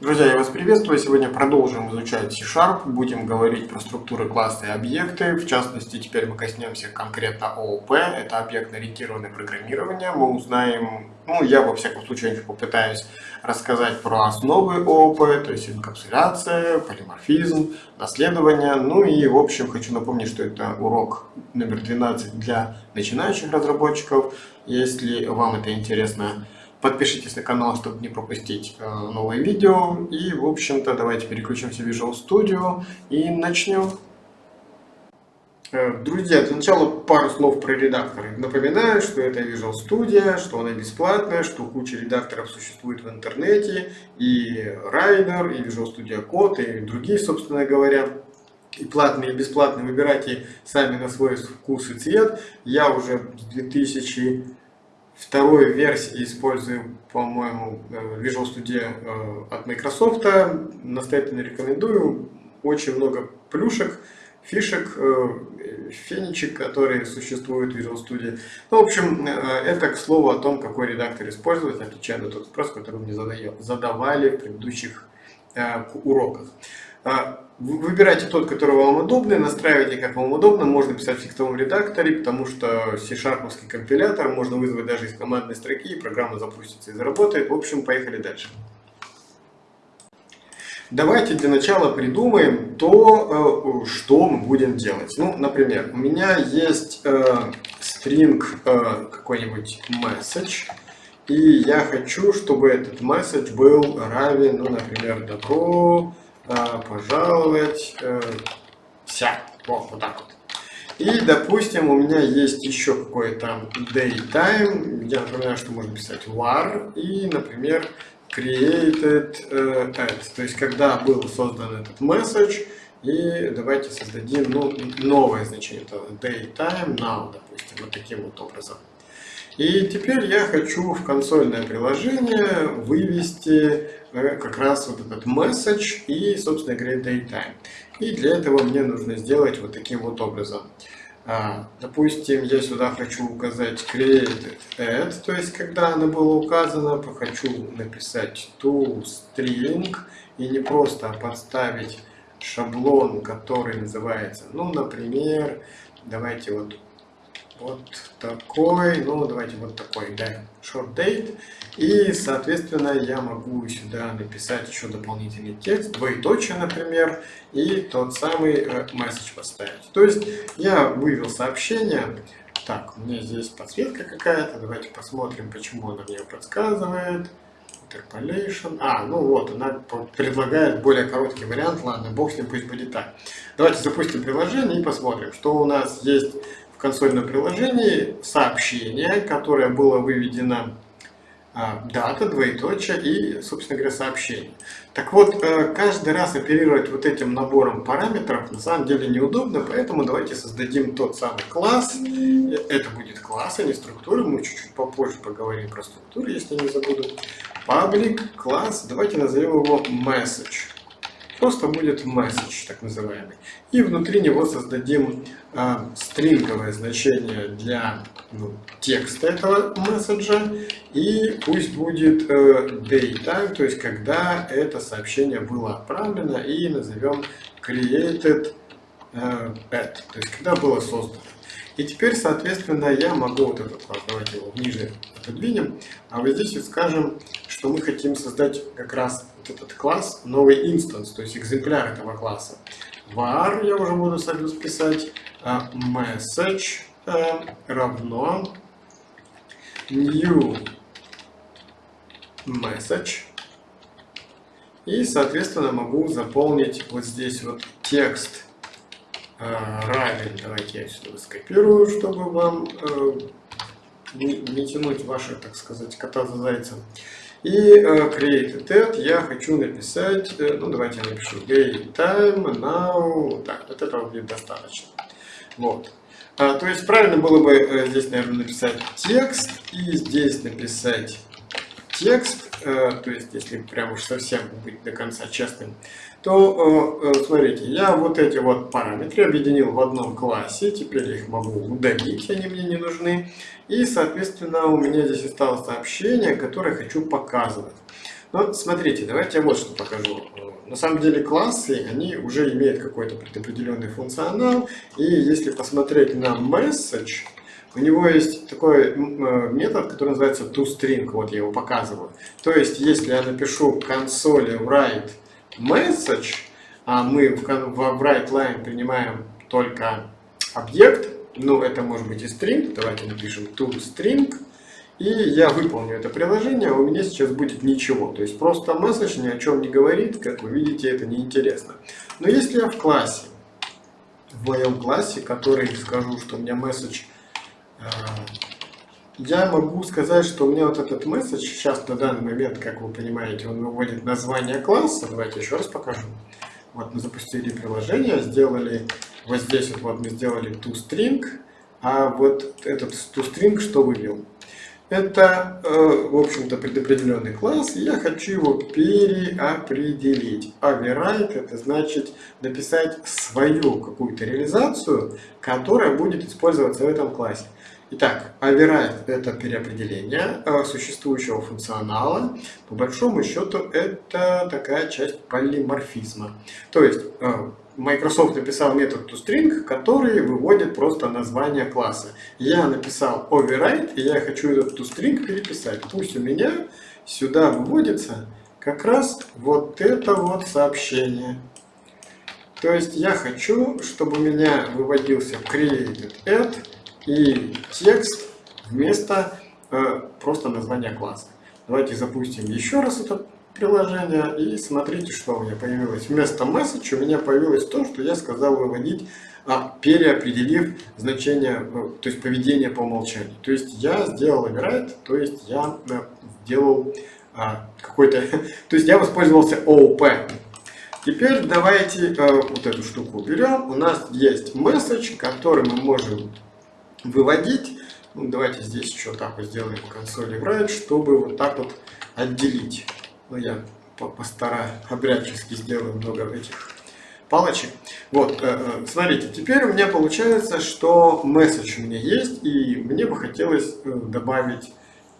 Друзья, я вас приветствую. Сегодня продолжим изучать C-Sharp. Будем говорить про структуры, классы и объекты. В частности, теперь мы коснемся конкретно ООП. Это объектно-ориентированное программирование. Мы узнаем, ну, я во всяком случае попытаюсь рассказать про основы ООП, то есть инкапсуляция, полиморфизм, наследование. Ну и, в общем, хочу напомнить, что это урок номер 12 для начинающих разработчиков. Если вам это интересно, Подпишитесь на канал, чтобы не пропустить э, новые видео. И, в общем-то, давайте переключимся в Visual Studio и начнем. Э, друзья, для начала пару слов про редакторы. Напоминаю, что это Visual Studio, что она бесплатная, что куча редакторов существует в интернете, и Rider, и Visual Studio Code, и другие, собственно говоря. И платные, и бесплатные выбирайте сами на свой вкус и цвет. Я уже с 2000 второй версии использую, по-моему, э, Visual Studio э, от Microsoft. Настоятельно рекомендую. Очень много плюшек, фишек, э, феничек, которые существуют в Visual Studio. Ну, в общем, это к слову о том, какой редактор использовать, отвечая на тот вопрос, который мне задавали в предыдущих уроках. Выбирайте тот, который вам удобный, настраивайте как вам удобно. Можно писать в текстовом редакторе, потому что C-Sharp компилятор можно вызвать даже из командной строки, и программа запустится и заработает. В общем, поехали дальше. Давайте для начала придумаем то, э, что мы будем делать. Ну, например, у меня есть э, string э, какой-нибудь message, и я хочу, чтобы этот message был равен, ну, например, добро, пожаловать, э, вся, вот, вот так вот. И, допустим, у меня есть еще какой-то daytime, я напоминаю, что можно писать var, и, например, created at, то есть, когда был создан этот message, и давайте создадим ну, новое значение, это daytime now, допустим, вот таким вот образом. И теперь я хочу в консольное приложение вывести Э, как раз вот этот message и, собственно говоря, datetime. И для этого мне нужно сделать вот таким вот образом. А, допустим, я сюда хочу указать created add, то есть когда она была указана, хочу написать toString и не просто подставить шаблон, который называется, ну, например, давайте вот вот такой, ну давайте вот такой, да, short date. И, соответственно, я могу сюда написать еще дополнительный текст, двоеточие, например, и тот самый э, message поставить. То есть я вывел сообщение, так, у меня здесь подсветка какая-то, давайте посмотрим, почему она мне подсказывает. Interpolation. А, ну вот, она предлагает более короткий вариант. Ладно, бог с ним, пусть будет так. Давайте запустим приложение и посмотрим, что у нас есть в консольном приложении сообщение, которое было выведено а, дата, двоеточие и, собственно говоря, сообщение. Так вот, э, каждый раз оперировать вот этим набором параметров на самом деле неудобно, поэтому давайте создадим тот самый класс. Это будет класс, а не структура. Мы чуть-чуть попозже поговорим про структуру, если не забуду. Public класс, давайте назовем его message просто будет message, так называемый. И внутри него создадим э, стринговое значение для ну, текста этого месседжа. И пусть будет э, daytime, то есть когда это сообщение было отправлено. И назовем created э, at, то есть когда было создано. И теперь, соответственно, я могу вот этот давайте его ниже отодвинем, а вот здесь вот скажем, что мы хотим создать как раз этот класс, новый инстанс, то есть экземпляр этого класса. var, я уже буду союз писать, а message э, равно new message. И, соответственно, могу заполнить вот здесь вот текст э, равен. Давайте я сюда скопирую, чтобы вам э, не, не тянуть ваши, так сказать, кота за зайцем. И uh, create that я хочу написать, э, ну давайте я напишу daytime now, так, вот этого будет достаточно. Вот. А, то есть правильно было бы э, здесь, наверное, написать текст и здесь написать текст, э, то есть если прям уж совсем быть до конца честным, то э, смотрите, я вот эти вот параметры объединил в одном классе, теперь их могу удалить, они мне не нужны. И, соответственно, у меня здесь осталось сообщение, которое хочу показывать. Ну, смотрите, давайте я вот что покажу. На самом деле классы, они уже имеют какой-то предопределенный функционал. И если посмотреть на message, у него есть такой э, метод, который называется toString. Вот я его показываю. То есть, если я напишу консоли write message, а мы в, в write line принимаем только объект, ну это может быть и string, давайте напишем toString, и я выполню это приложение, у меня сейчас будет ничего. То есть просто месседж ни о чем не говорит, как вы видите, это неинтересно. Но если я в классе, в моем классе, который скажу, что у меня э, я могу сказать, что у меня вот этот месседж сейчас на данный момент, как вы понимаете, он выводит название класса. Давайте еще раз покажу. Вот мы запустили приложение, сделали, вот здесь вот, вот мы сделали toString, а вот этот toString что вывел? Это, э, в общем-то, предопределенный класс, и я хочу его переопределить. Override – это значит написать свою какую-то реализацию, которая будет использоваться в этом классе. Итак, override – это переопределение э, существующего функционала. По большому счету, это такая часть полиморфизма. То есть, э, Microsoft написал метод toString, который выводит просто название класса. Я написал override, и я хочу этот toString переписать. Пусть у меня сюда выводится как раз вот это вот сообщение. То есть я хочу, чтобы у меня выводился created и текст вместо э, просто названия класса. Давайте запустим еще раз этот приложение и смотрите, что у меня появилось. Вместо message у меня появилось то, что я сказал выводить, а, переопределив значение, э, то есть поведение по умолчанию. То есть я сделал override, то есть я э, сделал а, какой-то, то есть я воспользовался OOP. Теперь давайте а, вот эту штуку берем. У нас есть message, который мы можем выводить. Ну, давайте здесь еще так вот сделаем консоли write, чтобы вот так вот отделить. Ну, я постараюсь, обрядчески сделаю много этих палочек. Вот, э, э, смотрите, теперь у меня получается, что месседж у меня есть, и мне бы хотелось э, добавить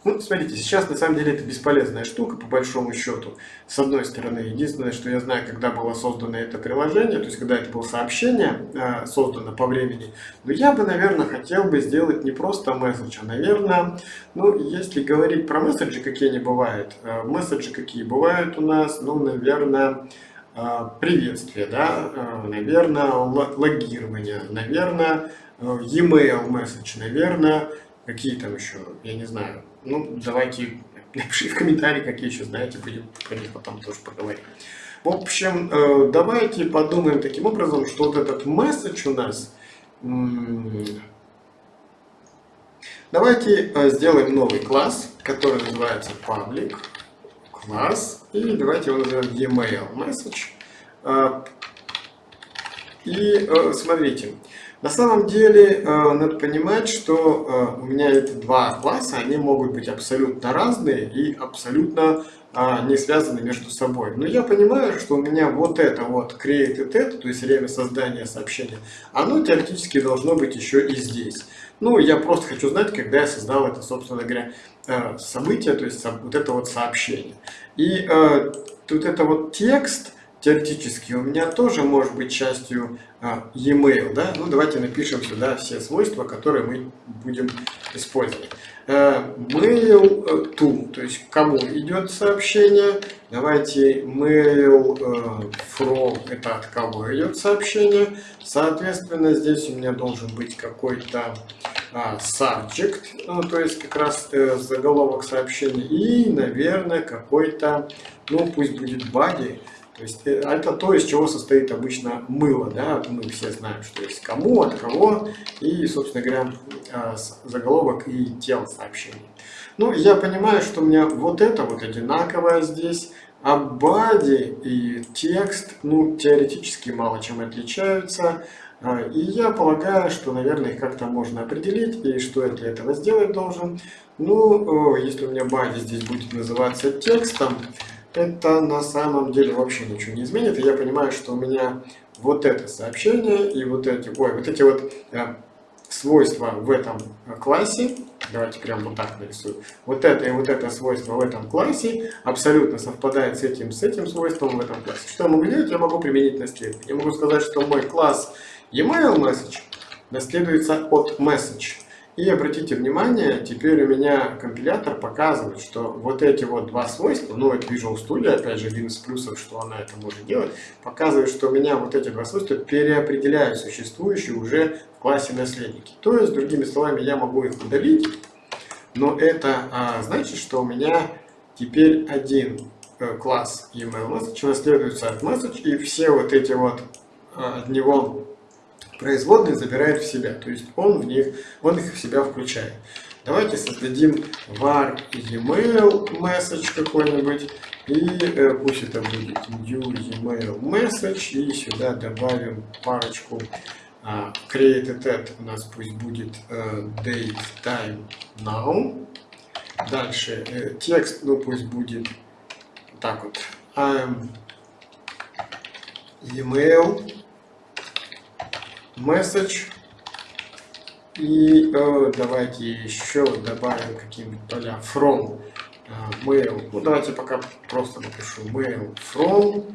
ну, смотрите, сейчас на самом деле это бесполезная штука, по большому счету. С одной стороны, единственное, что я знаю, когда было создано это приложение, то есть когда это было сообщение э, создано по времени, но я бы, наверное, хотел бы сделать не просто месседж, а, наверное, ну, если говорить про месседжи, какие они бывают, э, месседжи какие бывают у нас, ну, наверное, э, приветствие, да, э, наверное, логирование, наверное, э, e-mail месседж, наверное, какие там еще, я не знаю, ну, давайте напишите в комментарии, какие еще знаете, будем про них потом тоже поговорим. В общем, э, давайте подумаем таким образом, что вот этот месседж у нас... Давайте э, сделаем новый класс, который называется public класс. И давайте его назовем email message. Э, и смотрите, на самом деле, э, надо понимать, что э, у меня эти два класса, они могут быть абсолютно разные и абсолютно а, не связаны между собой. Но я понимаю, что у меня вот это вот created это, то есть время создания сообщения, оно теоретически должно быть еще и здесь. Ну, я просто хочу знать, когда я создал это, собственно говоря, э, событие, то есть вот это вот сообщение. И тут это вот текст, теоретически у меня тоже может быть частью а, e-mail. Да? Ну, давайте напишем сюда все свойства, которые мы будем использовать. Uh, mail uh, to, то есть кому идет сообщение. Давайте mail uh, from, это от кого идет сообщение. Соответственно, здесь у меня должен быть какой-то subject, ну, то есть как раз э, заголовок сообщения. И, наверное, какой-то, ну, пусть будет body. То есть э, это то, из чего состоит обычно мыло. Да? Мы все знаем, что есть кому, от кого, и, собственно говоря, а, заголовок и тело сообщений. Ну, я понимаю, что у меня вот это вот одинаковое здесь, а body и текст, ну, теоретически мало чем отличаются. А, и я полагаю, что, наверное, их как-то можно определить, и что я для этого сделать должен. Ну, если у меня body здесь будет называться текстом, это на самом деле вообще ничего не изменит. И я понимаю, что у меня вот это сообщение и вот эти, ой, вот эти вот э, свойства в этом классе, давайте прям вот так нарисую, вот это и вот это свойство в этом классе абсолютно совпадает с этим, с этим свойством в этом классе. Что я могу делать? Я могу применить наследие. Я могу сказать, что мой класс email message наследуется от message. И обратите внимание, теперь у меня компилятор показывает, что вот эти вот два свойства, ну это Visual Studio, опять же, один из плюсов, что она это может делать, показывает, что у меня вот эти два свойства переопределяют существующие уже в классе наследники. То есть, другими словами, я могу их удалить, но это а, значит, что у меня теперь один э, класс email message наследуется от message, и все вот эти вот а, от него производные забирает в себя, то есть он в них, он их в себя включает. Давайте создадим var email message какой-нибудь, и э, пусть это будет new email message, и сюда добавим парочку э, created at, у нас пусть будет э, date time now. Дальше э, текст, ну пусть будет так вот, I'm email message. И э, давайте еще добавим какие-нибудь поля from э, mail. Ну давайте пока просто напишу mail from,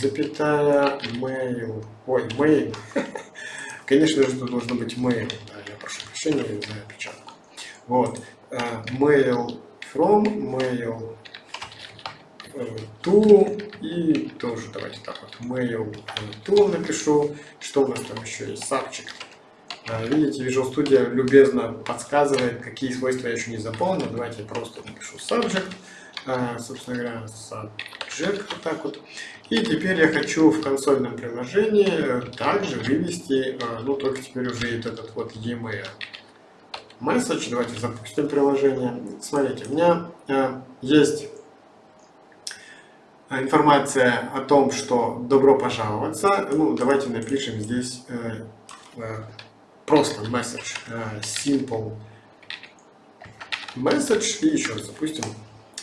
запятая mail. Ой, mail. Конечно же, тут должно быть mail. Да, я прошу прощения за опечатку. Вот. Э, mail from, mail to и тоже давайте так вот mail to напишу. Что у нас там еще есть? Subject. А, видите, Visual Studio любезно подсказывает, какие свойства я еще не заполнил. Давайте я просто напишу subject. А, собственно говоря, subject вот так вот. И теперь я хочу в консольном приложении э, также вывести, э, ну только теперь уже этот вот e-mail message. Давайте запустим приложение. Смотрите, у меня э, есть информация о том, что добро пожаловаться. Ну, давайте напишем здесь э, э, просто message, э, simple message и еще раз запустим.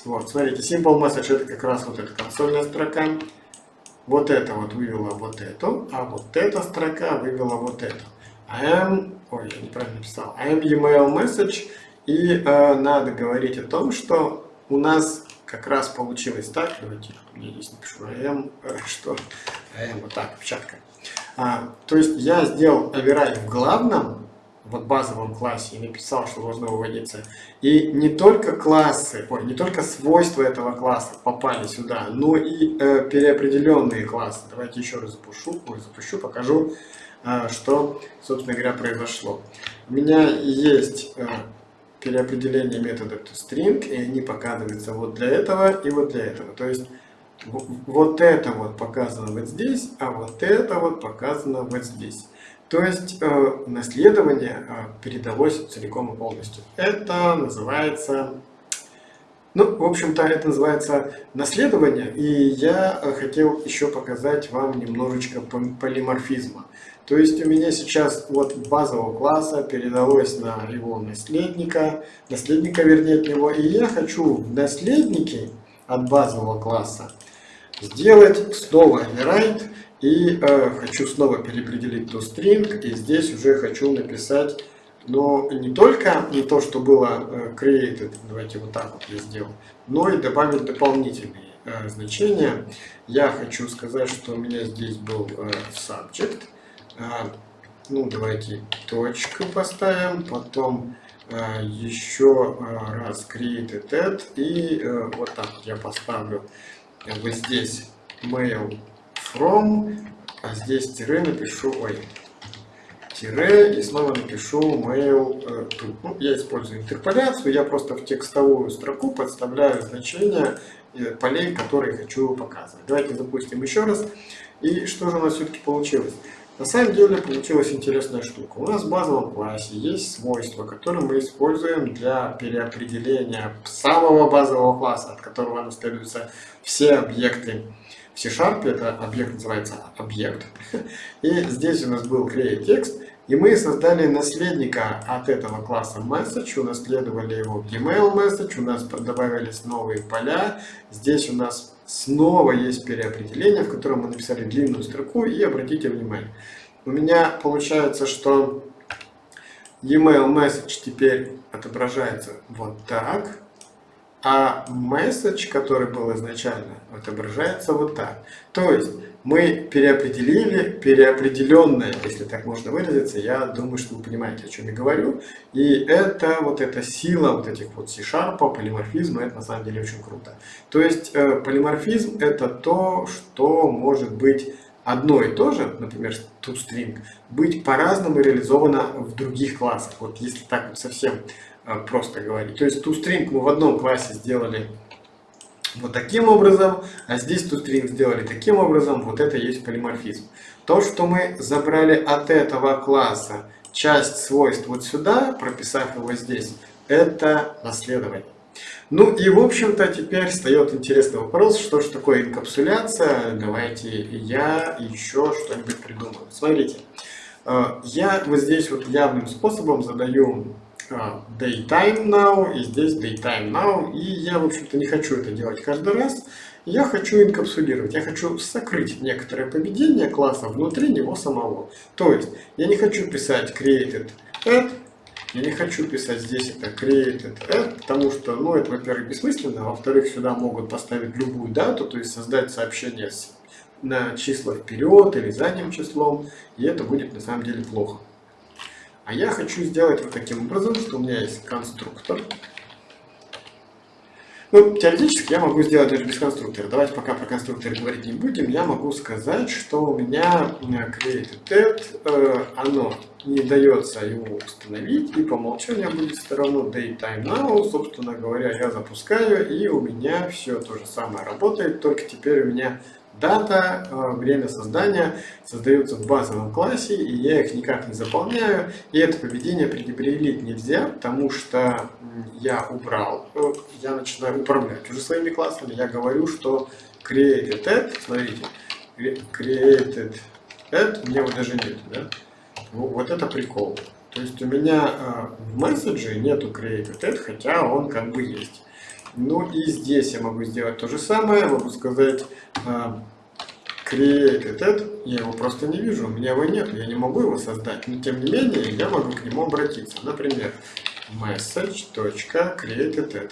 Вот, смотрите, simple message это как раз вот эта консольная строка. Вот это вот вывела вот эту, а вот эта строка вывела вот эту. I am, ой, я неправильно написал, I am email message. И э, надо говорить о том, что у нас как раз получилось так, давайте я здесь напишу am, э, что am, вот так, печатка. А, то есть я сделал override в главном, вот базовом классе, и написал, что должно выводиться. И не только классы, ой, не только свойства этого класса попали сюда, но и э, переопределенные классы. Давайте еще раз запущу, ой, запущу покажу, э, что, собственно говоря, произошло. У меня есть э, переопределение метода toString, и они показываются вот для этого и вот для этого. То есть вот это вот показано вот здесь, а вот это вот показано вот здесь. То есть э, наследование э, передалось целиком и полностью. Это называется, ну, в общем-то, это называется наследование. И я э, хотел еще показать вам немножечко полиморфизма. То есть у меня сейчас вот базового класса передалось на его наследника, наследника вернее от него, и я хочу в наследнике от базового класса сделать снова override и э, хочу снова переопределить toString и здесь уже хочу написать но не только не то, что было э, created, давайте вот так вот я сделал, но и добавить дополнительные э, значения. Я хочу сказать, что у меня здесь был э, subject, а, ну, давайте точку поставим, потом а, еще а, раз create add и вот так я поставлю вот здесь mail from, а здесь тире напишу, ой, тире и снова напишу mail to. Ну, я использую интерполяцию, я просто в текстовую строку подставляю значения э, полей, которые хочу показывать. Давайте запустим еще раз. И что же у нас все-таки получилось? На самом деле получилась интересная штука. У нас в базовом классе есть свойства, которые мы используем для переопределения самого базового класса, от которого наследуются все объекты. В C-Sharp это объект называется объект. И здесь у нас был createText, и мы создали наследника от этого класса message, унаследовали его в email message, у нас добавились новые поля. Здесь у нас снова есть переопределение, в котором мы написали длинную строку, и обратите внимание, у меня получается, что email message теперь отображается вот так, а message, который был изначально, отображается вот так. То есть мы переопределили переопределенное, если так можно выразиться, я думаю, что вы понимаете, о чем я говорю. И это вот эта сила вот этих вот C-Sharp, полиморфизма, это на самом деле очень круто. То есть э, полиморфизм это то, что может быть одно и то же, например, toString, быть по-разному реализовано в других классах. Вот если так вот совсем э, просто говорить. То есть toString мы в одном классе сделали вот таким образом, а здесь toString сделали таким образом, вот это есть полиморфизм. То, что мы забрали от этого класса часть свойств вот сюда, прописав его здесь, это наследование. Ну и в общем-то теперь встает интересный вопрос, что же такое инкапсуляция. Давайте я еще что-нибудь придумаю. Смотрите, э, я вот здесь вот явным способом задаю daytime now и здесь daytime now. И я, в общем-то, не хочу это делать каждый раз. Я хочу инкапсулировать, я хочу сокрыть некоторое поведение класса внутри него самого. То есть я не хочу писать created add, я не хочу писать здесь это created add, потому что, ну, это, во-первых, бессмысленно, а во-вторых, сюда могут поставить любую дату, то есть создать сообщение с, на числа вперед или задним числом, и это будет на самом деле плохо. А я хочу сделать вот таким образом, что у меня есть конструктор, ну, теоретически я могу сделать даже без конструктора. Давайте пока про конструктор говорить не будем. Я могу сказать, что у меня created add, э, оно не дается его установить, и по умолчанию будет все равно daytime now. Собственно говоря, я запускаю, и у меня все то же самое работает, только теперь у меня дата, э, время создания создаются в базовом классе, и я их никак не заполняю. И это поведение предопределить нельзя, потому что я убрал, э, я начинаю управлять уже своими классами. Я говорю, что created add, смотрите, created у меня его даже нет, да? Вот это прикол. То есть у меня э, в месседже нету created add, хотя он как бы есть. Ну и здесь я могу сделать то же самое, могу сказать uh, create add, я его просто не вижу, у меня его нет, я не могу его создать, но тем не менее я могу к нему обратиться. Например, message.created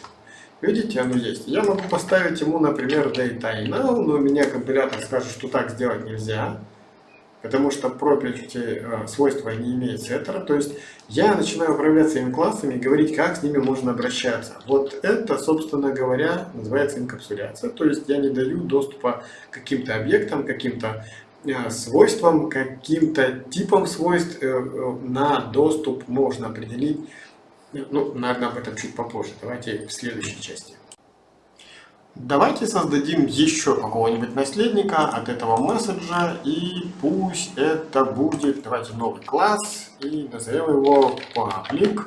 Видите, оно есть. Я могу поставить ему, например, data now, но у меня компилятор скажет, что так сделать нельзя потому что property э, свойства не имеет сеттера, то есть я начинаю управлять своими классами и говорить, как с ними можно обращаться. Вот это, собственно говоря, называется инкапсуляция, то есть я не даю доступа каким-то объектам, каким-то э, свойствам, каким-то типам свойств э, на доступ можно определить, ну, наверное, об этом чуть попозже, давайте в следующей части. Давайте создадим еще какого-нибудь наследника от этого месседжа, и пусть это будет, давайте новый класс, и назовем его public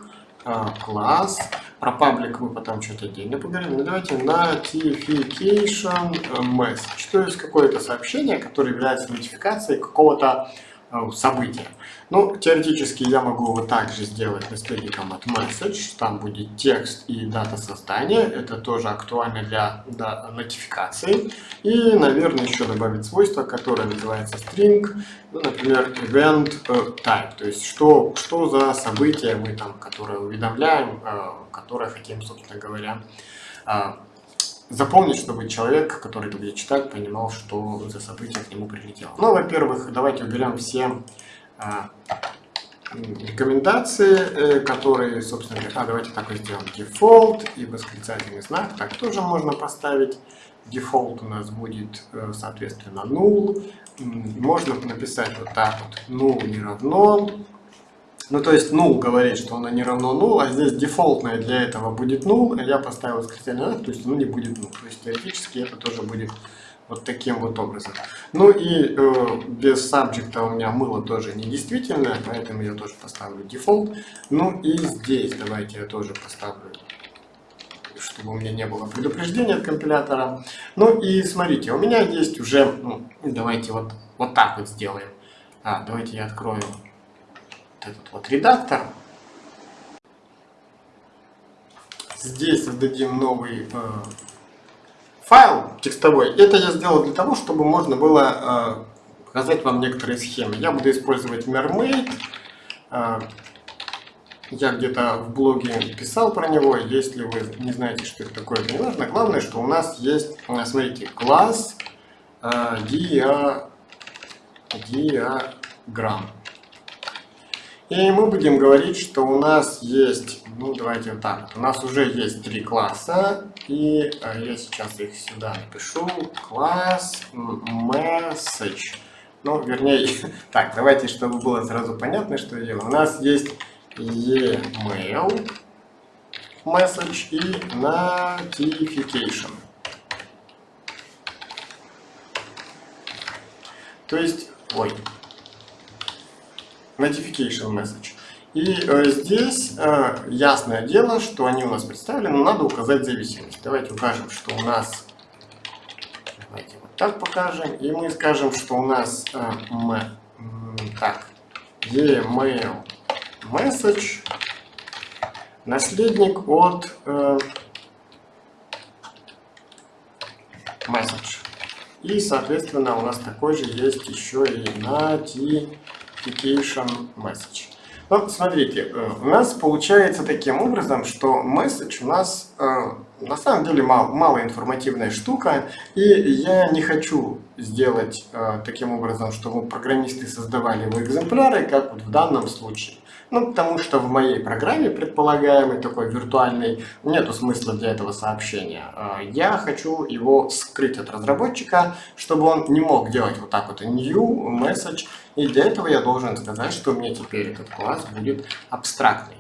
а, класс. Про паблик мы потом что-то отдельно поговорим. Но давайте notification message, то есть какое-то сообщение, которое является нотификацией какого-то Э, события. Ну, теоретически я могу вот так же сделать наследником от message, там будет текст и дата создания, это тоже актуально для да, нотификации. И, наверное, еще добавить свойство, которое называется string, ну, например, event э, type, то есть что, что за событие мы там, которое уведомляем, э, которое хотим, собственно говоря, запомнить, чтобы человек, который это будет читать, понимал, что за событие к нему прилетело. Ну, во-первых, давайте уберем все а, рекомендации, э, которые, собственно говоря, а, давайте так вот сделаем, default и восклицательный знак, так тоже можно поставить. Default у нас будет, э, соответственно, null. Можно написать вот так вот, null не равно ну, то есть null говорит, что оно не равно null, а здесь дефолтное для этого будет null, а я поставил восклицательный знак, то есть оно не будет null. То есть теоретически это тоже будет вот таким вот образом. Ну и э, без сабжекта у меня мыло тоже не действительно, поэтому я тоже поставлю дефолт. Ну и здесь давайте я тоже поставлю, чтобы у меня не было предупреждения от компилятора. Ну и смотрите, у меня есть уже, ну, давайте вот, вот так вот сделаем. А, давайте я открою этот вот редактор. Здесь создадим новый э, файл текстовой. Это я сделал для того, чтобы можно было э, показать вам некоторые схемы. Я буду использовать mermaid. Э, я где-то в блоге писал про него, если вы не знаете, что это такое, это не важно. Главное, что у нас есть, э, смотрите, класс э, диа, диаграмм. И мы будем говорить, что у нас есть, ну давайте вот так, у нас уже есть три класса, и э, я сейчас их сюда напишу, класс message. Ну, вернее, так, давайте, чтобы было сразу понятно, что я делаю. У нас есть email message и notification. То есть, ой, notification message. И э, здесь э, ясное дело, что они у нас представлены, надо указать зависимость. Давайте укажем, что у нас, давайте вот так покажем, и мы скажем, что у нас э, мы, так, email message наследник от message. И, соответственно, у нас такой же есть еще и notification message. Ну, смотрите, э, у нас получается таким образом, что message у нас э, на самом деле мал, малоинформативная штука, и я не хочу сделать э, таким образом, чтобы программисты создавали его экземпляры, как вот в данном случае. Ну, потому что в моей программе, предполагаемой, такой виртуальной, нету смысла для этого сообщения. А, я хочу его скрыть от разработчика, чтобы он не мог делать вот так вот new message. И для этого я должен сказать, что у меня теперь этот класс будет абстрактный.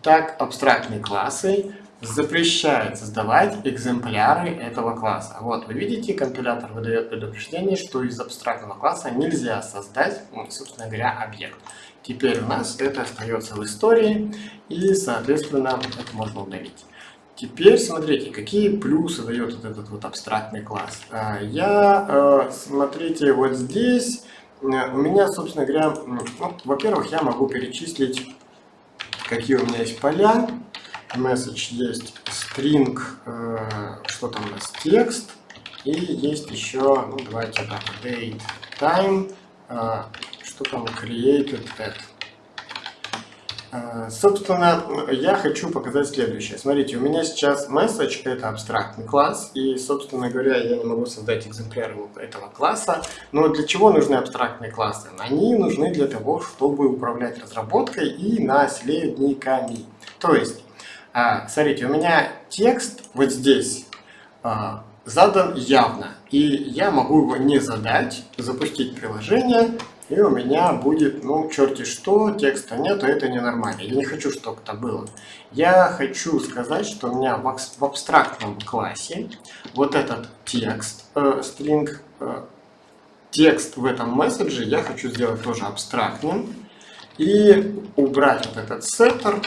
Итак, абстрактные классы запрещает создавать экземпляры этого класса. Вот, вы видите, компилятор выдает предупреждение, что из абстрактного класса нельзя создать, собственно говоря, объект. Теперь у нас это остается в истории, и, соответственно, это можно удалить. Теперь смотрите, какие плюсы дает вот этот вот абстрактный класс. А, я, э, смотрите, вот здесь э, у меня, собственно говоря, ну, во-первых, я могу перечислить, какие у меня есть поля. Message есть string, э, что там у нас, текст. И есть еще, ну давайте так, date, time, что там created at. А, собственно, я хочу показать следующее. Смотрите, у меня сейчас message это абстрактный класс, и, собственно говоря, я не могу создать экземпляр этого класса. Но для чего нужны абстрактные классы? Они нужны для того, чтобы управлять разработкой и наследниками. То есть, а, смотрите, у меня текст вот здесь а, задан явно, и я могу его не задать, запустить приложение, и у меня будет, ну, черти что, текста нету, это ненормально. Я не хочу, чтобы это было. Я хочу сказать, что у меня в, абстрактном классе вот этот текст, э, string, э, текст в этом месседже я хочу сделать тоже абстрактным. И убрать вот этот setter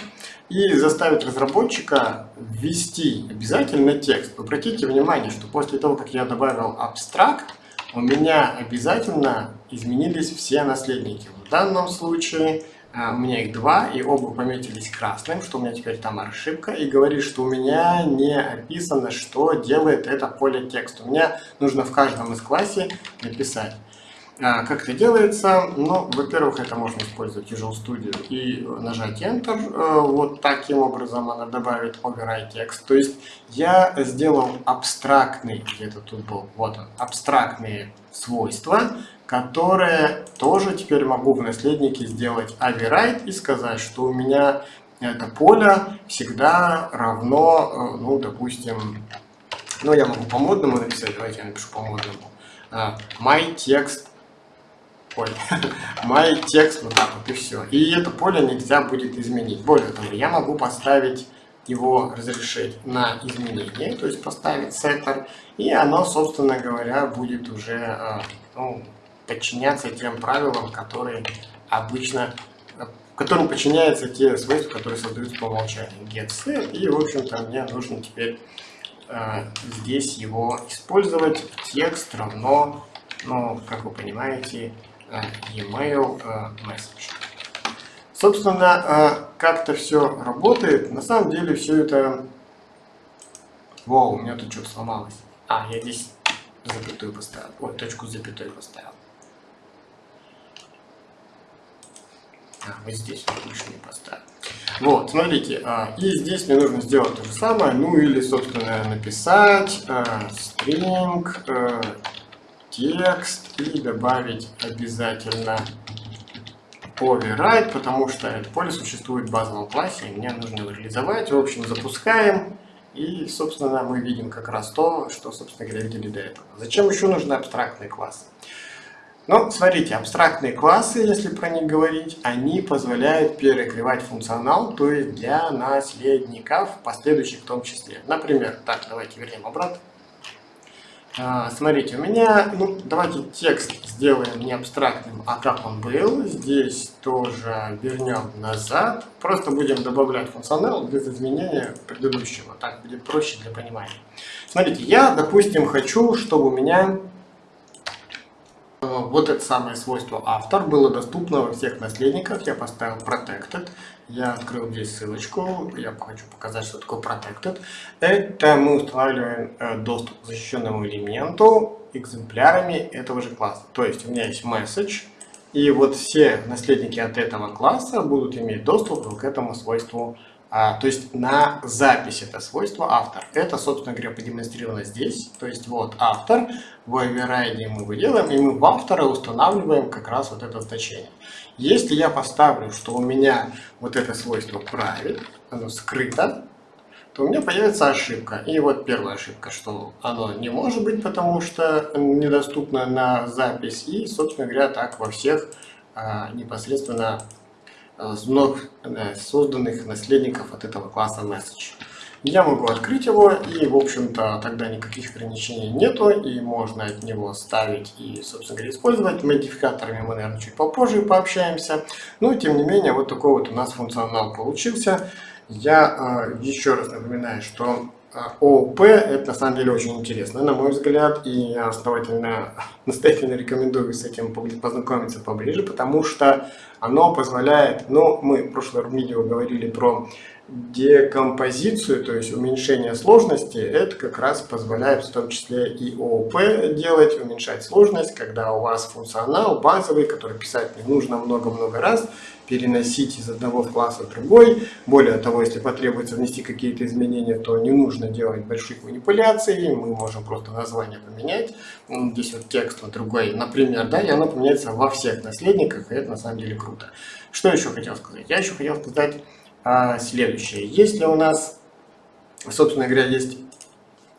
и заставить разработчика ввести обязательно текст. Обратите внимание, что после того, как я добавил абстракт, у меня обязательно изменились все наследники. В данном случае а, у меня их два, и оба пометились красным, что у меня теперь там ошибка, и говорит, что у меня не описано, что делает это поле текста. У меня нужно в каждом из классе написать как это делается? Ну, во-первых, это можно использовать Visual Studio и нажать Enter. Э, вот таким образом она добавит override текст. То есть я сделал абстрактный, где-то тут был, вот он, абстрактные свойства, которые тоже теперь могу в наследнике сделать override и сказать, что у меня это поле всегда равно, э, ну, допустим, ну, я могу по модному написать, давайте я напишу по модному. Э, my text Ой, my текст вот так вот и все. И это поле нельзя будет изменить. Более того, я могу поставить его разрешить на изменение, то есть поставить сеттер, и оно, собственно говоря, будет уже э, ну, подчиняться тем правилам, которые обычно, которым подчиняются те свойства, которые создаются по умолчанию. Get и, в общем-то, мне нужно теперь э, здесь его использовать. Текст равно, ну, как вы понимаете, email message. Собственно, как это все работает, на самом деле все это... Вау, у меня тут что-то сломалось. А, я здесь запятую поставил. Ой, точку запятой поставил. А, вот здесь лишний поставил. Вот, смотрите, а, и здесь мне нужно сделать то же самое, ну или, собственно, написать а, string, а, текст и добавить обязательно override, потому что это поле существует в базовом классе, и мне нужно его реализовать. В общем, запускаем, и, собственно, мы видим как раз то, что, собственно говоря, видели до этого. Зачем еще нужны абстрактные классы? Ну, смотрите, абстрактные классы, если про них говорить, они позволяют перекрывать функционал, то есть для наследников, последующих в том числе. Например, так, давайте вернем обратно. А, смотрите, у меня, ну, давайте текст сделаем не абстрактным, а как он был. Здесь тоже вернем назад. Просто будем добавлять функционал без изменения предыдущего. Так будет проще для понимания. Смотрите, я, допустим, хочу, чтобы у меня вот это самое свойство автор было доступно во всех наследниках. Я поставил protected. Я открыл здесь ссылочку, я хочу показать, что такое Protected. Это мы устанавливаем э, доступ к защищенному элементу экземплярами этого же класса. То есть у меня есть message, и вот все наследники от этого класса будут иметь доступ к этому свойству а, то есть на запись это свойство автор. Это, собственно говоря, продемонстрировано здесь. То есть вот автор, в override мы делаем, и мы в автора устанавливаем как раз вот это значение. Если я поставлю, что у меня вот это свойство private, оно скрыто, то у меня появится ошибка. И вот первая ошибка, что оно не может быть, потому что недоступно на запись. И, собственно говоря, так во всех а, непосредственно вновь э, созданных наследников от этого класса message. Я могу открыть его, и, в общем-то, тогда никаких ограничений нету, и можно от него ставить и, собственно говоря, использовать. Модификаторами мы, наверное, чуть попозже пообщаемся. Но, тем не менее, вот такой вот у нас функционал получился. Я э, еще раз напоминаю, что ООП это на самом деле очень интересно, на мой взгляд, и я основательно, настоятельно рекомендую с этим познакомиться поближе, потому что оно позволяет, ну, мы в прошлом видео говорили про декомпозицию, то есть уменьшение сложности, это как раз позволяет в том числе и ООП делать, уменьшать сложность, когда у вас функционал базовый, который писать не нужно много-много раз, переносить из одного класса в другой. Более того, если потребуется внести какие-то изменения, то не нужно делать больших манипуляций, мы можем просто название поменять. Здесь вот текст вот другой, например, да, и оно поменяется во всех наследниках, и это на самом деле круто. Что еще хотел сказать? Я еще хотел сказать а, следующее. Если у нас, собственно говоря, есть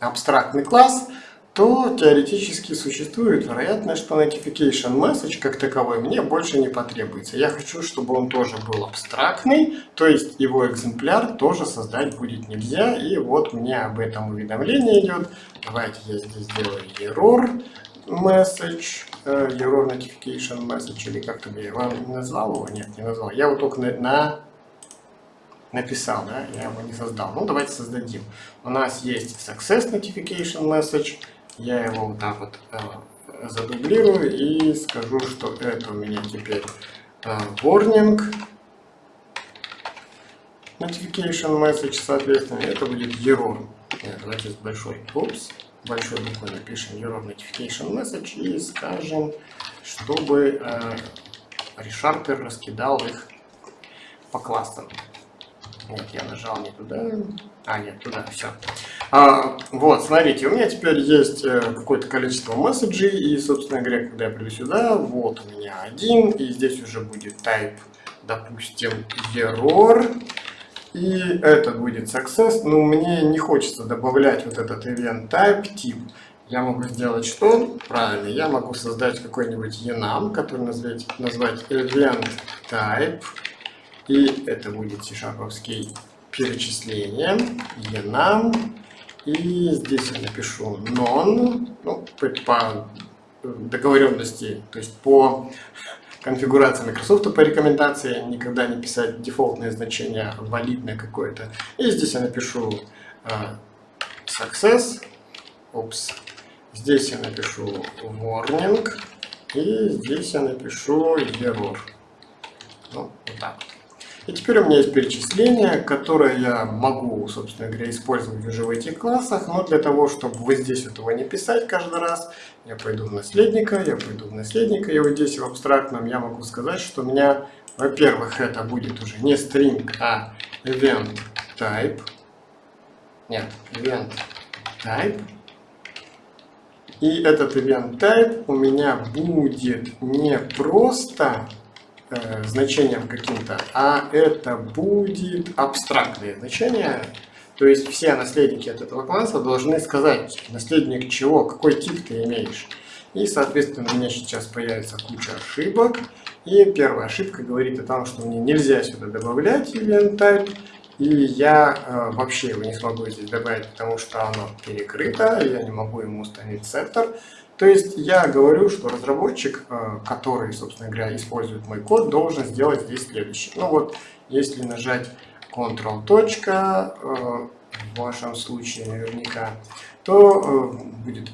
абстрактный класс, то теоретически существует вероятность, что notification message как таковой мне больше не потребуется. Я хочу, чтобы он тоже был абстрактный, то есть его экземпляр тоже создать будет нельзя. И вот мне об этом уведомление идет. Давайте я здесь сделаю error message, э, error notification message, или как-то я не назвал его? Нет, не назвал. Я вот только на написал, да, я его не создал. Ну, давайте создадим. У нас есть success notification message, я его вот так вот э, задублирую и скажу, что это у меня теперь э, warning notification message, соответственно, это будет error. Нет, давайте с большой, упс, большой буквой напишем error notification message и скажем, чтобы э, ReSharper раскидал их по классам. Нет, я нажал не туда. А, нет, туда, все. А, вот, смотрите, у меня теперь есть э, какое-то количество месседжей, и, собственно говоря, когда я приду сюда, вот у меня один, и здесь уже будет type, допустим, error, и это будет success, но мне не хочется добавлять вот этот event type, тип. Я могу сделать что? Правильно, я могу создать какой-нибудь enum, который назвать, назвать event type, и это будет c-шаповский перечисление, enum, и здесь я напишу non, ну, по договоренности, то есть по конфигурации Microsoft по рекомендации никогда не писать дефолтное значение, валидное какое-то. И здесь я напишу uh, success, опс, здесь я напишу warning, и здесь я напишу error. Ну, вот так. И теперь у меня есть перечисление, которое я могу, собственно говоря, использовать уже в этих классах, но для того, чтобы вот здесь этого не писать каждый раз, я пойду в наследника, я пойду в наследника, и вот здесь в абстрактном я могу сказать, что у меня, во-первых, это будет уже не string, а event type, нет, event type, и этот event type у меня будет не просто э, значением каким-то, а это будет абстрактное значение. То есть все наследники от этого класса должны сказать, наследник чего, какой тип ты имеешь. И, соответственно, у меня сейчас появится куча ошибок. И первая ошибка говорит о том, что мне нельзя сюда добавлять event type. И я э, вообще его не смогу здесь добавить, потому что оно перекрыто, я не могу ему установить сеттер. То есть я говорю, что разработчик, э, который, собственно говоря, использует мой код, должен сделать здесь следующее. Ну вот, если нажать Ctrl э, в вашем случае наверняка, то э, будет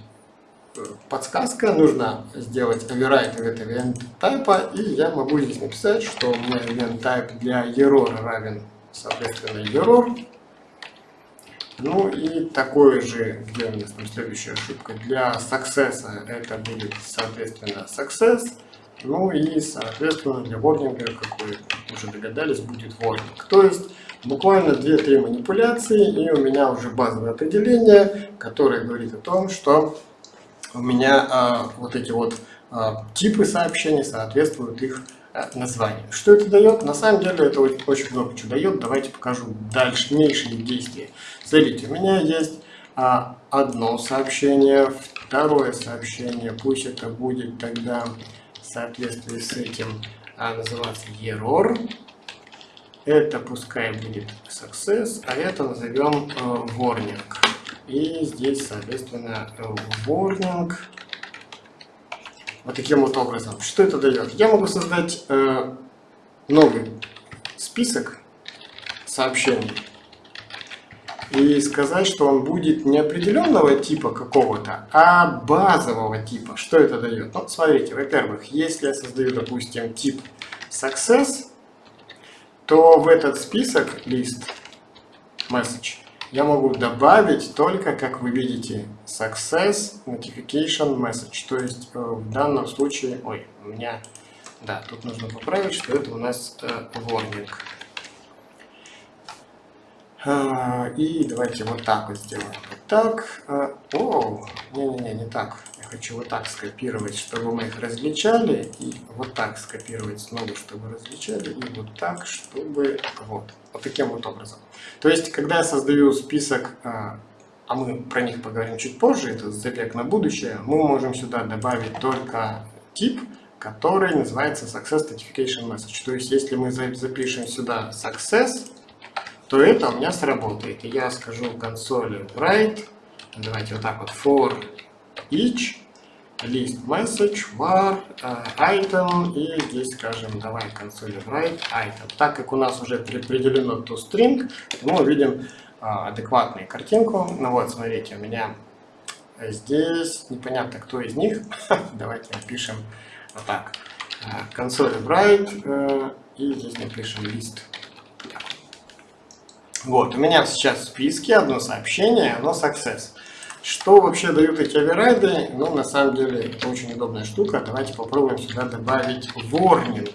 подсказка, нужно сделать override в это event type, и я могу здесь написать, что у меня event type для error равен соответственно, error. Ну и такое же, где у нас там следующая ошибка, для success это будет, соответственно, success. Ну и, соответственно, для warning, как вы уже догадались, будет warning. То есть, буквально 2-3 манипуляции, и у меня уже базовое определение, которое говорит о том, что у меня а, вот эти вот а, типы сообщений соответствуют их Э, название. Что это дает? На самом деле это очень много чего дает. Давайте покажу дальнейшие действия. Смотрите, у меня есть а, одно сообщение, второе сообщение, пусть это будет тогда в соответствии с этим а, называться error. Это пускай будет success, а это назовем э, warning. И здесь, соответственно, э, warning вот таким вот образом. Что это дает? Я могу создать э, новый список сообщений и сказать, что он будет не определенного типа какого-то, а базового типа. Что это дает? Ну, смотрите, во-первых, если я создаю, допустим, тип success, то в этот список лист message я могу добавить только, как вы видите, success notification message. То есть э, в данном случае, ой, у меня, да, тут нужно поправить, что это у нас э, warning. А, и давайте вот так вот сделаем. Вот так. А, о, не-не-не, не так. Я хочу вот так скопировать, чтобы мы их различали. И вот так скопировать снова, чтобы различали. И вот так, чтобы... Вот. Вот таким вот образом. То есть, когда я создаю список, а, а мы про них поговорим чуть позже, это забег на будущее, мы можем сюда добавить только тип, который называется Success Notification Message. То есть, если мы запишем сюда Success, то это у меня сработает. И я скажу консоли write, давайте вот так вот, for each, list message, var, uh, item, и здесь скажем, давай консоли write item. Так как у нас уже предопределено toString, мы увидим uh, адекватную картинку. Ну вот, смотрите, у меня здесь непонятно, кто из них. давайте напишем вот так. Консоли write, uh, и здесь напишем list вот, у меня сейчас в списке одно сообщение, оно success. Что вообще дают эти оверрайды? Ну, на самом деле, очень удобная штука. Давайте попробуем сюда добавить warning.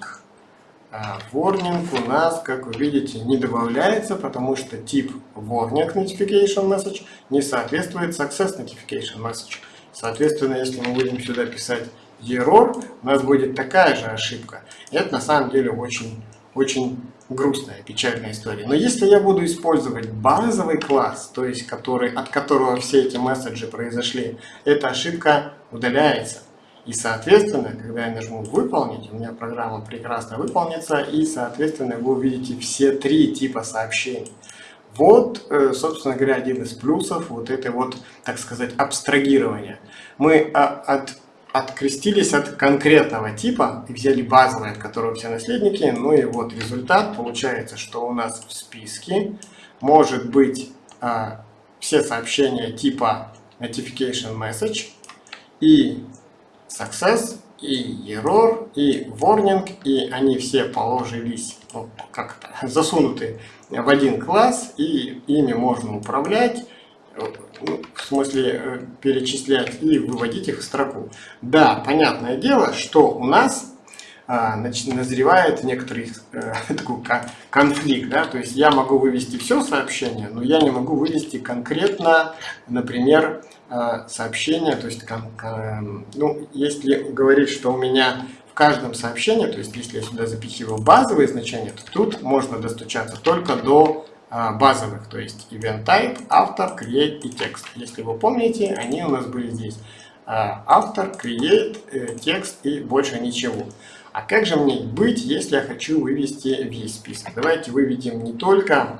А warning у нас, как вы видите, не добавляется, потому что тип warning notification message не соответствует success notification message. Соответственно, если мы будем сюда писать error, у нас будет такая же ошибка. И это на самом деле очень, очень грустная, печальная история. Но если я буду использовать базовый класс, то есть который, от которого все эти месседжи произошли, эта ошибка удаляется. И, соответственно, когда я нажму «Выполнить», у меня программа прекрасно выполнится, и, соответственно, вы увидите все три типа сообщений. Вот, э, собственно говоря, один из плюсов вот этой вот, так сказать, абстрагирования. Мы а, от открестились от конкретного типа и взяли базовый, от которого все наследники. Ну и вот результат. Получается, что у нас в списке может быть а, все сообщения типа notification message и success и error, и warning, и они все положились, ну, как-то засунуты в один класс, и ими можно управлять, в смысле э, перечислять и выводить их в строку. Да, понятное дело, что у нас а, назревает некоторый э, такой конфликт. Да? То есть я могу вывести все сообщение, но я не могу вывести конкретно, например, э, сообщение. То есть, ну, если говорить, что у меня в каждом сообщении, то есть если я сюда запихиваю базовые значения, то тут можно достучаться только до базовых, то есть event type, автор, create и текст. Если вы помните, они у нас были здесь. А, автор, create, э, текст и больше ничего. А как же мне быть, если я хочу вывести весь список? Давайте выведем не только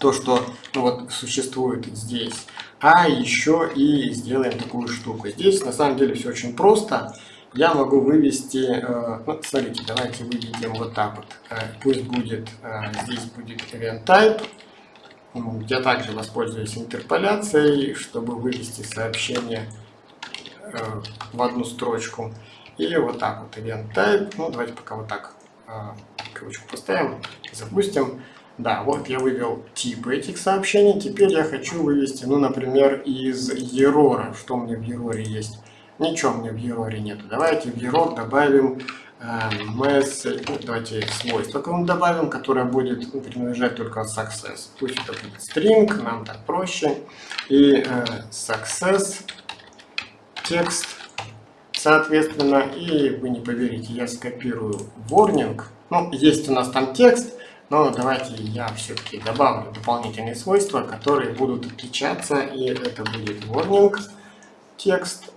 то, что ну вот, существует здесь, а еще и сделаем такую штуку. Здесь на самом деле все очень просто я могу вывести, ну, смотрите, давайте выведем вот так вот. Э, пусть будет, э, здесь будет event type. Я также воспользуюсь интерполяцией, чтобы вывести сообщение в одну строчку. И вот так вот event type. Ну, давайте пока вот так кавычку поставим, запустим. Да, вот я вывел типы этих сообщений. Теперь я хочу вывести, ну, например, из error. Что у меня в error есть? Ничего мне в Error нет. Давайте в Error добавим э, message, ну, давайте свойство какому добавим, которое будет принадлежать только success. Пусть это будет string, нам так проще. И э, success, текст, соответственно, и вы не поверите, я скопирую warning. Ну, есть у нас там текст, но давайте я все-таки добавлю дополнительные свойства, которые будут отличаться, и это будет warning текст,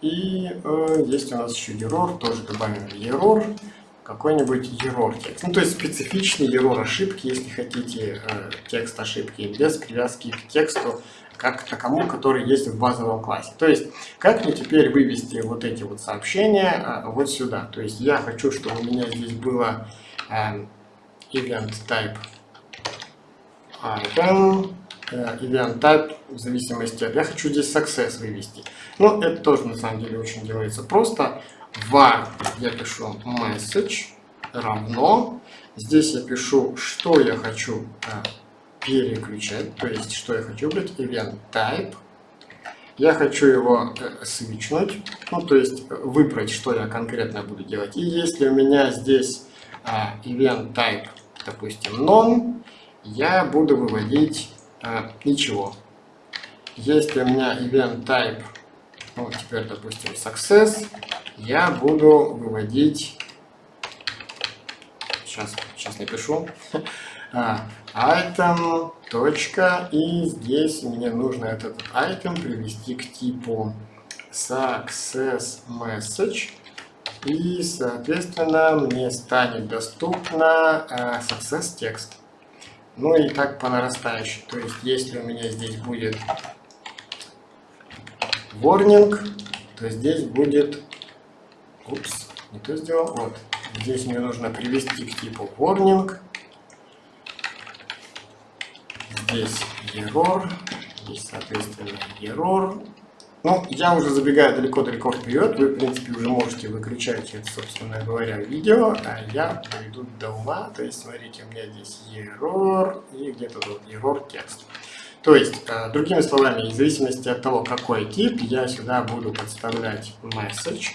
и э, есть у нас еще error, тоже добавим error, какой-нибудь error текст. Ну, то есть специфичный error ошибки, если хотите, э, текст ошибки, без привязки к тексту, как к такому, который есть в базовом классе. То есть, как мне теперь вывести вот эти вот сообщения э, вот сюда? То есть, я хочу, чтобы у меня здесь было э, event type item, Э, event type в зависимости от... Я хочу здесь success вывести. Ну, это тоже на самом деле очень делается просто. var я пишу message равно. Здесь я пишу, что я хочу э, переключать, то есть, что я хочу выбрать, event type. Я хочу его э, свичнуть, ну, то есть, выбрать, что я конкретно буду делать. И если у меня здесь э, event type, допустим, non, я буду выводить а, ничего. Если у меня event type, ну, теперь, допустим, success, я буду выводить, сейчас, сейчас напишу, а, item, точка, и здесь мне нужно этот item привести к типу success message, и, соответственно, мне станет доступно uh, success текст. Ну и так по нарастающей. То есть, если у меня здесь будет warning, то здесь будет... Упс, не то сделал. Вот. Здесь мне нужно привести к типу warning. Здесь error. Здесь, соответственно, error. Ну, я уже забегаю далеко-далеко вперед, вы, в принципе, уже можете выключать это, собственно говоря, видео, а я доведу до ума, то есть, смотрите, у меня здесь error и где-то тут error текст. То есть, э, другими словами, в зависимости от того, какой тип, я сюда буду подставлять message,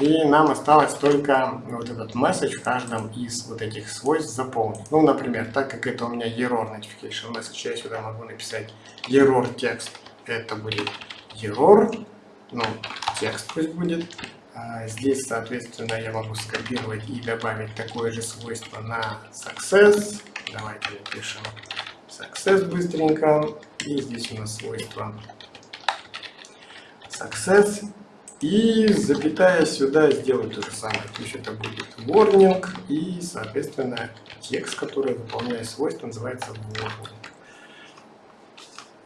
и нам осталось только вот этот message в каждом из вот этих свойств заполнить. Ну, например, так как это у меня error notification message, я сюда могу написать error текст, это будет error, ну, текст пусть будет. А здесь, соответственно, я могу скопировать и добавить такое же свойство на success. Давайте напишем success быстренько. И здесь у нас свойство success. И запятая сюда сделать то же самое. То есть это будет warning и, соответственно, текст, который выполняет свойство, называется warning.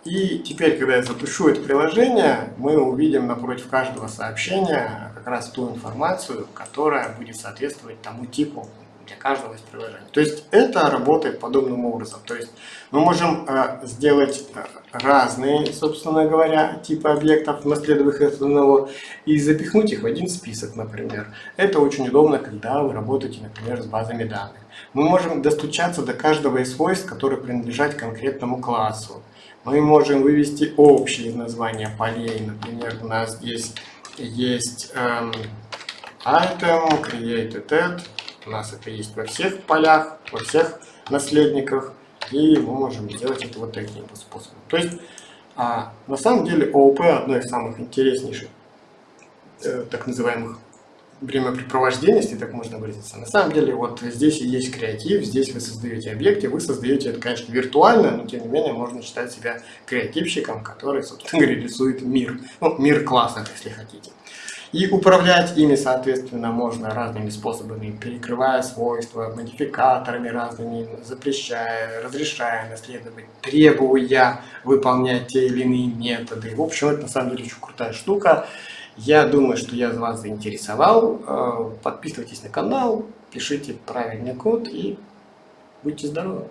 И теперь, когда я запущу это приложение, мы увидим напротив каждого сообщения как раз ту информацию, которая будет соответствовать тому типу, для каждого из приложений. То есть это работает подобным образом. То есть мы можем э, сделать э, разные, собственно говоря, типы объектов, наследовых их одного, и запихнуть их в один список, например. Это очень удобно, когда вы работаете, например, с базами данных. Мы можем достучаться до каждого из свойств, которые принадлежат конкретному классу. Мы можем вывести общие названия полей. Например, у нас здесь есть эм, item, created at. У нас это есть во всех полях, во всех наследниках. И мы можем сделать это вот таким способом. То есть, а, на самом деле, ООП одно из самых интереснейших, э, так называемых времяпрепровождения, если так можно выразиться. На самом деле, вот здесь и есть креатив, здесь вы создаете объекты, вы создаете это, конечно, виртуально, но тем не менее можно считать себя креативщиком, который, собственно говоря, рисует мир, ну, мир классов, если хотите. И управлять ими, соответственно, можно разными способами, перекрывая свойства, модификаторами разными, запрещая, разрешая наследовать, требуя выполнять те или иные методы. В общем, это на самом деле очень крутая штука. Я думаю, что я вас заинтересовал. Э, подписывайтесь на канал, пишите правильный код и будьте здоровы.